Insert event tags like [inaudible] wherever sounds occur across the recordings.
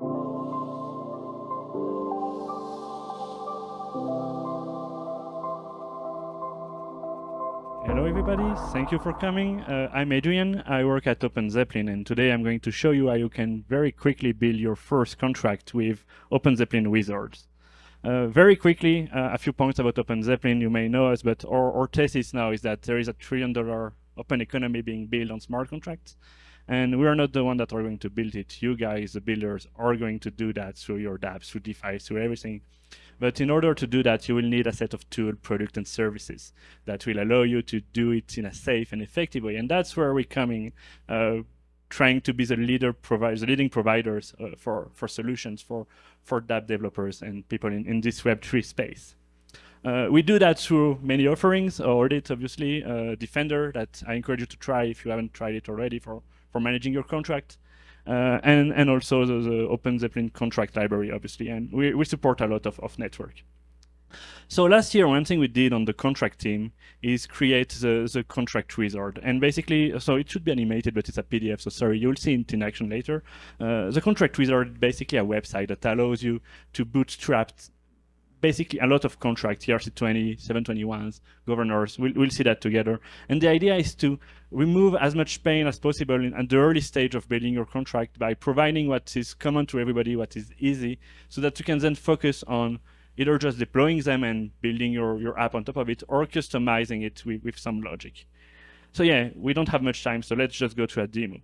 Hello everybody, thank you for coming. Uh, I'm Adrian, I work at OpenZeppelin and today I'm going to show you how you can very quickly build your first contract with OpenZeppelin Wizards. Uh, very quickly, uh, a few points about OpenZeppelin, you may know us, but our, our thesis now is that there is a trillion dollar open economy being built on smart contracts. And we are not the one that are going to build it. You guys, the builders, are going to do that through your dApps, through DeFi, through everything. But in order to do that, you will need a set of tool, product, and services that will allow you to do it in a safe and effective way. And that's where we're coming, uh, trying to be the leader the leading providers uh, for, for solutions for, for dApp developers and people in, in this Web3 space. Uh, we do that through many offerings, Audit, obviously, uh, Defender, that I encourage you to try if you haven't tried it already for, for managing your contract. Uh, and, and also the, the Open Zeppelin contract library, obviously. And we, we support a lot of, of network. So last year, one thing we did on the contract team is create the, the contract wizard. And basically, so it should be animated, but it's a PDF, so sorry, you'll see it in action later. Uh, the contract wizard is basically a website that allows you to bootstrap basically a lot of contracts, ERC20, 721s, governors, we'll, we'll see that together. And the idea is to remove as much pain as possible in, the early stage of building your contract by providing what is common to everybody, what is easy, so that you can then focus on either just deploying them and building your, your app on top of it, or customizing it with, with some logic. So yeah, we don't have much time, so let's just go to a demo.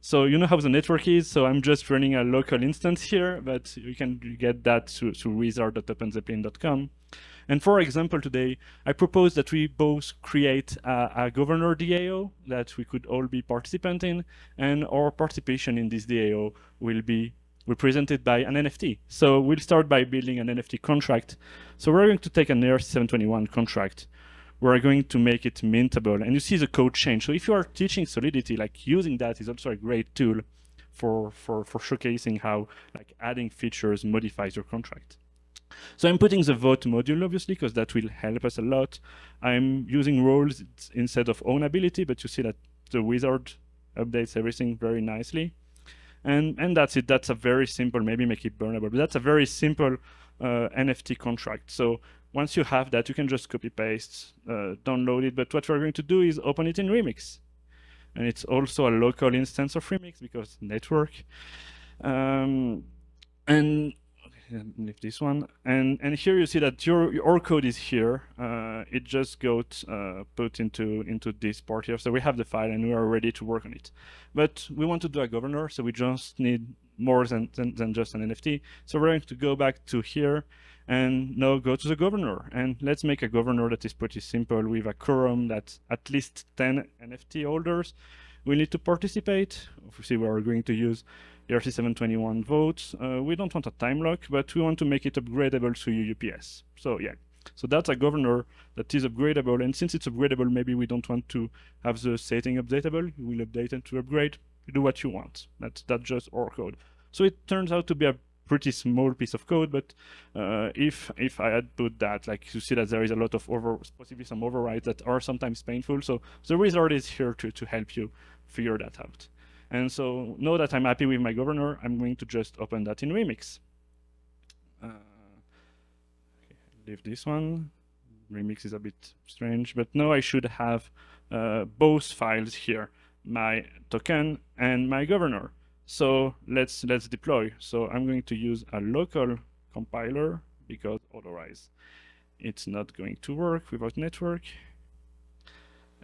So you know how the network is, so I'm just running a local instance here, but you can get that through, through wizard.openzeppelin.com. And for example, today, I propose that we both create a, a, governor DAO that we could all be participant in, and our participation in this DAO will be represented by an NFT. So we'll start by building an NFT contract. So we're going to take an ERC721 contract we're going to make it mintable. And you see the code change. So if you are teaching Solidity, like using that is also a great tool for, for, for showcasing how like adding features modifies your contract. So I'm putting the vote module, obviously, because that will help us a lot. I'm using roles instead of ownability, but you see that the wizard updates everything very nicely. And, and that's it. That's a very simple, maybe make it burnable, but that's a very simple uh, NFT contract. So once you have that, you can just copy paste, uh, download it. But what we're going to do is open it in Remix. And it's also a local instance of Remix because network. Um, and leave this one. And and here you see that your your code is here. Uh, it just got uh, put into into this part here. So we have the file and we are ready to work on it. But we want to do a governor, so we just need more than, than, than just an NFT. So we're going to go back to here and now go to the governor. And let's make a governor that is pretty simple with a quorum that's at least 10 NFT holders. We need to participate. Obviously, we are going to use ERC721 votes. Uh, we don't want a time lock, but we want to make it upgradable to UUPS. So yeah, so that's a governor that is upgradable. And since it's upgradable, maybe we don't want to have the setting updatable. We'll update it to upgrade. You do what you want. That's, that's just our code. So it turns out to be a pretty small piece of code, but uh, if if I had put that, like you see that there is a lot of over, possibly some overrides that are sometimes painful. So the wizard is here to, to help you figure that out. And so now that I'm happy with my governor, I'm going to just open that in Remix. Uh, okay, leave this one. Remix is a bit strange, but now I should have uh, both files here, my token and my governor. So let's let's deploy. So I'm going to use a local compiler because otherwise it's not going to work without network.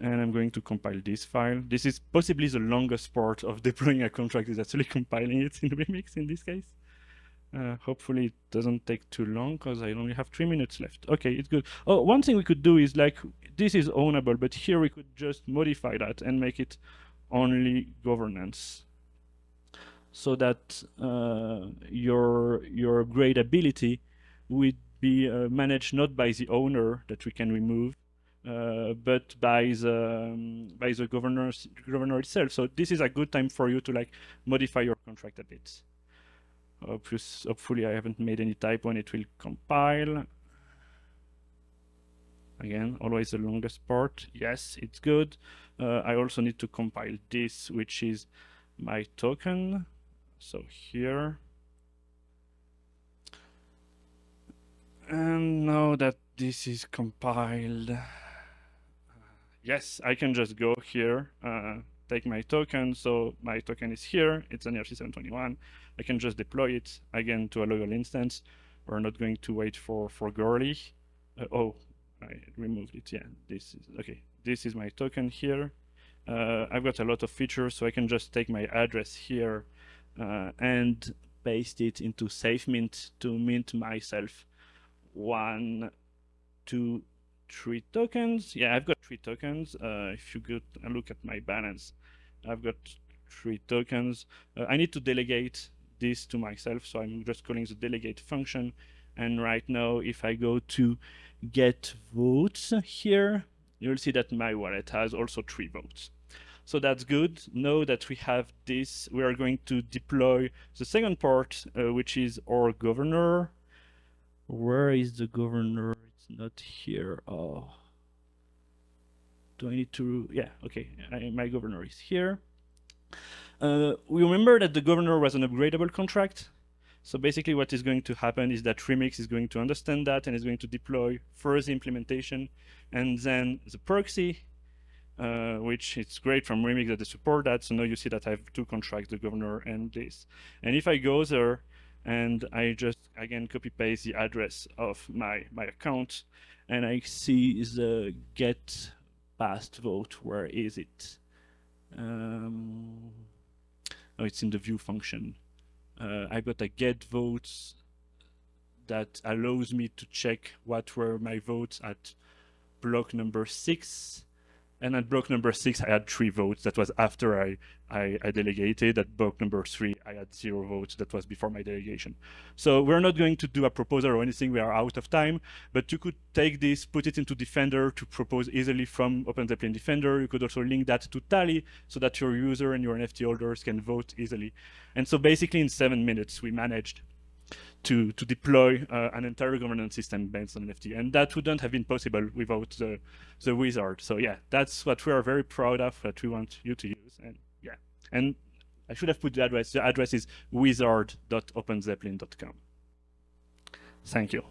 And I'm going to compile this file. This is possibly the longest part of [laughs] deploying a contract is actually compiling it in [laughs] Remix in this case. Uh, hopefully it doesn't take too long because I only have three minutes left. Okay, it's good. Oh, one thing we could do is like, this is ownable, but here we could just modify that and make it only governance so that uh, your your upgradability would be uh, managed not by the owner that we can remove, uh, but by the um, by the governor governor itself. So this is a good time for you to like modify your contract a bit. Obvious, hopefully, I haven't made any typo and it will compile. Again, always the longest part. Yes, it's good. Uh, I also need to compile this, which is my token. So here. And now that this is compiled, yes, I can just go here, uh, take my token. So my token is here. It's an ERC721. I can just deploy it again to a local instance. We're not going to wait for, for Goerli. Uh, oh, I removed it. Yeah, this is, okay. This is my token here. Uh, I've got a lot of features, so I can just take my address here uh, and paste it into SafeMint to mint myself one, two, three tokens. Yeah, I've got three tokens. Uh, if you go and look at my balance, I've got three tokens. Uh, I need to delegate this to myself, so I'm just calling the delegate function. And right now, if I go to get votes here, you'll see that my wallet has also three votes. So that's good. Now that we have this, we are going to deploy the second part, uh, which is our governor. Where is the governor? It's not here. Oh. Do I need to? Yeah, okay. I, my governor is here. Uh, we remember that the governor was an upgradable contract. So basically what is going to happen is that Remix is going to understand that and is going to deploy first the implementation and then the proxy, uh, which it's great from Remix that they support that. So now you see that I have two contracts, the governor and this. And if I go there and I just, again, copy paste the address of my, my account and I see the get past vote, where is it? Um, oh, it's in the view function uh, I got a get votes that allows me to check what were my votes at block number six. And at block number six, I had three votes. That was after I, I, I, delegated. At block number three, I had zero votes. That was before my delegation. So we're not going to do a proposal or anything. We are out of time. But you could take this, put it into Defender to propose easily from OpenZeppelin Defender. You could also link that to Tally so that your user and your NFT holders can vote easily. And so basically in seven minutes, we managed to, to deploy uh, an entire governance system based on NFT. And that wouldn't have been possible without the, the wizard. So yeah, that's what we are very proud of that we want you to use. And yeah, and I should have put the address. The address is wizard.openzeppelin.com. Thank you.